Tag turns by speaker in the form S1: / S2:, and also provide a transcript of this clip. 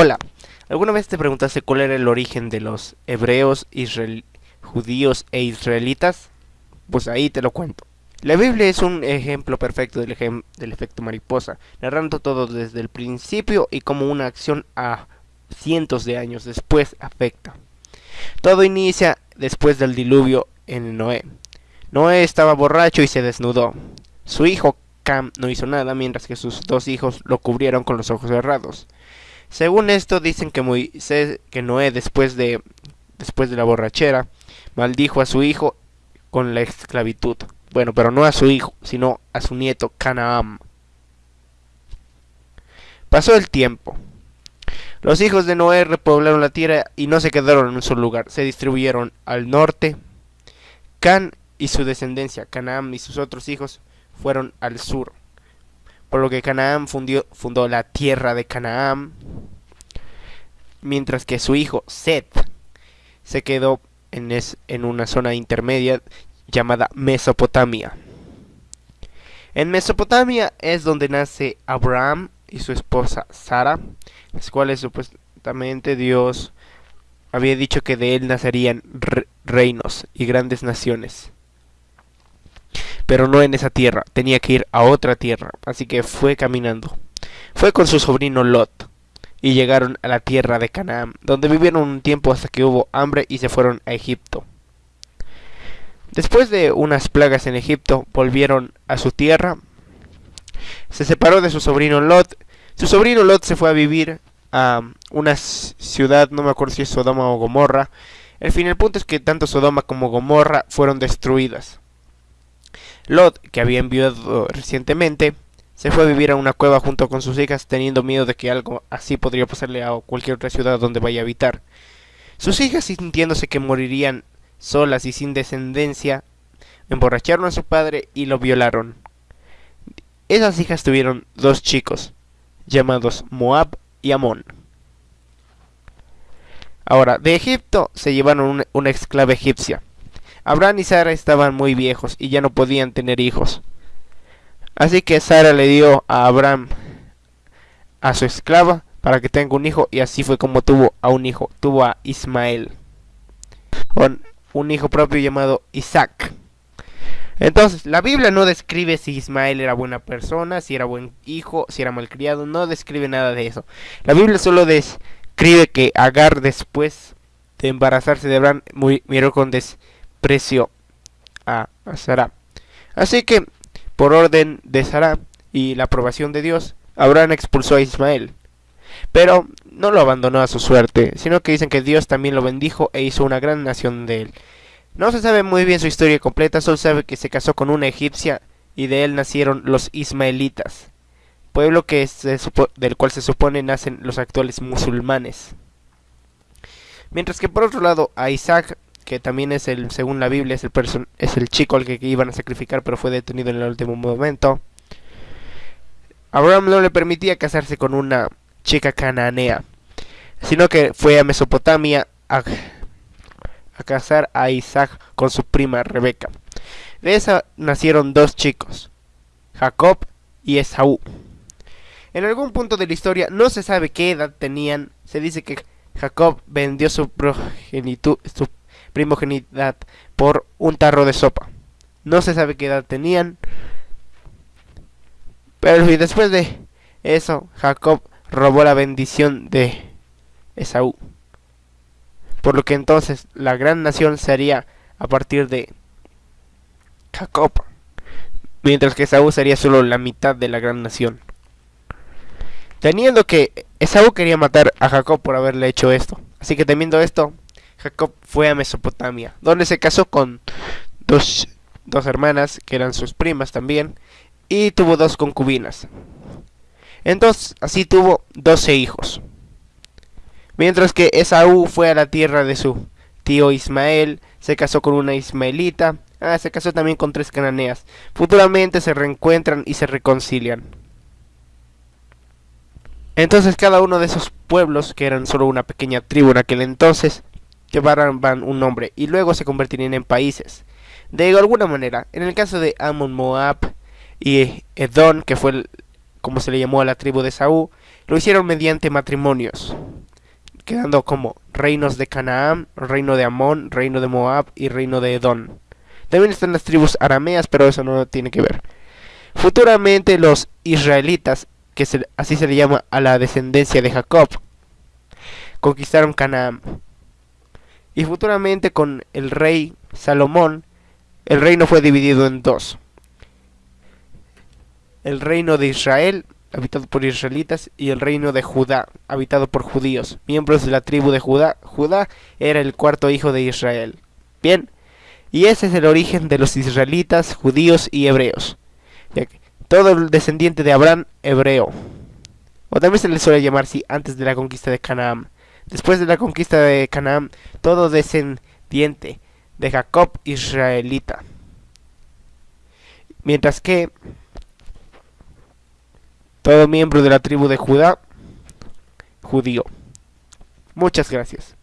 S1: Hola, ¿alguna vez te preguntaste cuál era el origen de los hebreos, israel- judíos e israelitas? Pues ahí te lo cuento. La Biblia es un ejemplo perfecto del, efecto mariposa, narrando todo desde el principio y cómo una acción a cientos de años después afecta. Todo inicia después del diluvio en Noé. Noé estaba borracho y se desnudó. Su hijo Cam no hizo nada mientras que sus dos hijos lo cubrieron con los ojos cerrados. Según esto dicen que Moisés, que Noé después de después de la borrachera maldijo a su hijo con la esclavitud. Bueno, pero no a su hijo, sino a su nieto Canaán. Pasó el tiempo. Los hijos de Noé repoblaron la tierra y no se quedaron en un solo lugar, se distribuyeron al norte. Can y su descendencia, Canaán y sus otros hijos, fueron al sur. Por lo que Canaán fundió- fundó la tierra de Canaán, mientras que su hijo Seth se quedó en, es- en una zona intermedia llamada Mesopotamia. En Mesopotamia es donde nace Abraham y su esposa Sara, las cuales supuestamente Dios había dicho que de él nacerían re- reinos y grandes naciones. Pero no en esa tierra, tenía que ir a otra tierra, así que fue caminando. Fue con su sobrino Lot y llegaron a la tierra de Canaán, donde vivieron un tiempo hasta que hubo hambre y se fueron a Egipto. Después de unas plagas en Egipto, volvieron a su tierra. Se separó de su sobrino Lot. Su sobrino Lot se fue a vivir a una ciudad, no me acuerdo si es Sodoma o Gomorra. El fin, el punto es que tanto Sodoma como Gomorra fueron destruidas. Lot, que había enviado recientemente, se fue a vivir a una cueva junto con sus hijas, teniendo miedo de que algo así podría pasarle a cualquier otra ciudad donde vaya a habitar. Sus hijas, sintiéndose que morirían solas y sin descendencia, emborracharon a su padre y lo violaron. Esas hijas tuvieron dos chicos, llamados Moab y Amón. Ahora, de Egipto se llevaron una, esclava egipcia. Abraham y Sara estaban muy viejos y ya no podían tener hijos. Así que Sara le dio a Abraham a su esclava para que tenga un hijo y así fue como tuvo a un hijo, tuvo a Ismael, con un hijo propio llamado Isaac. Entonces, la Biblia no describe si Ismael era buena persona, si era buen hijo, si era malcriado, no describe nada de eso. La Biblia solo describe que Agar después de embarazarse de Abraham muy- miró con desprecio a, a Sara. Así que, por orden de Sara y la aprobación de Dios, Abraham expulsó a Ismael. Pero no lo abandonó a su suerte, sino que dicen que Dios también lo bendijo e hizo una gran nación de él. No se sabe muy bien su historia completa, solo sabe que se casó con una egipcia y de él nacieron los ismaelitas, pueblo que del cual se supone nacen los actuales musulmanes. Mientras que por otro lado a Isaac, que también es el, según la Biblia, es el, es el chico al que iban a sacrificar, pero fue detenido en el último momento. Abraham no le permitía casarse con una chica cananea, sino que fue a Mesopotamia a, a casar a Isaac con su prima Rebeca. De esa nacieron dos chicos, Jacob y Esaú. En algún punto de la historia no se sabe qué edad tenían. Se dice que Jacob vendió su, su primogenidad por un tarro de sopa. No se sabe qué edad tenían. Pero después de eso, Jacob robó la bendición de Esaú. Por lo que entonces la gran nación sería a partir de Jacob. Mientras que Esaú sería solo la mitad de la gran nación. Teniendo que Esaú quería matar a Jacob por haberle hecho esto. Así que temiendo esto, Jacob fue a Mesopotamia, donde se casó con dos, dos hermanas, que eran sus primas también, y tuvo dos concubinas. Entonces, así tuvo doce hijos. Mientras que Esaú fue a la tierra de su tío Ismael, se casó con una ismaelita, ah, se casó también con tres cananeas. Futuramente se reencuentran y se reconcilian. Entonces cada uno de esos pueblos, que eran solo una pequeña tribu en aquel entonces, llevaban un nombre y luego se convertirían en países. De alguna manera, en el caso de Amon Moab y Edom, que fue el- como se le llamó a la tribu de Saúl, lo hicieron mediante matrimonios. quedando como reinos de Canaán, reino de Amón, reino de Moab y reino de Edom. También están las tribus arameas, pero eso no tiene que ver. Futuramente los israelitas, que así se le llama a la descendencia de Jacob, conquistaron Canaán. Y futuramente con el rey Salomón, el reino fue dividido en dos. El reino de Israel habitado por israelitas, y el reino de Judá, habitado por judíos, miembros de la tribu de Judá. Judá era el cuarto hijo de Israel. Bien, y ese es el origen de los israelitas, judíos y hebreos. Todo el descendiente de Abraham, hebreo. O también se le suele llamar así antes de la conquista de Canaán. Después de la conquista de Canaán, todo descendiente de Jacob, israelita. Mientras que todo miembro de la tribu de Judá, judío. Muchas gracias.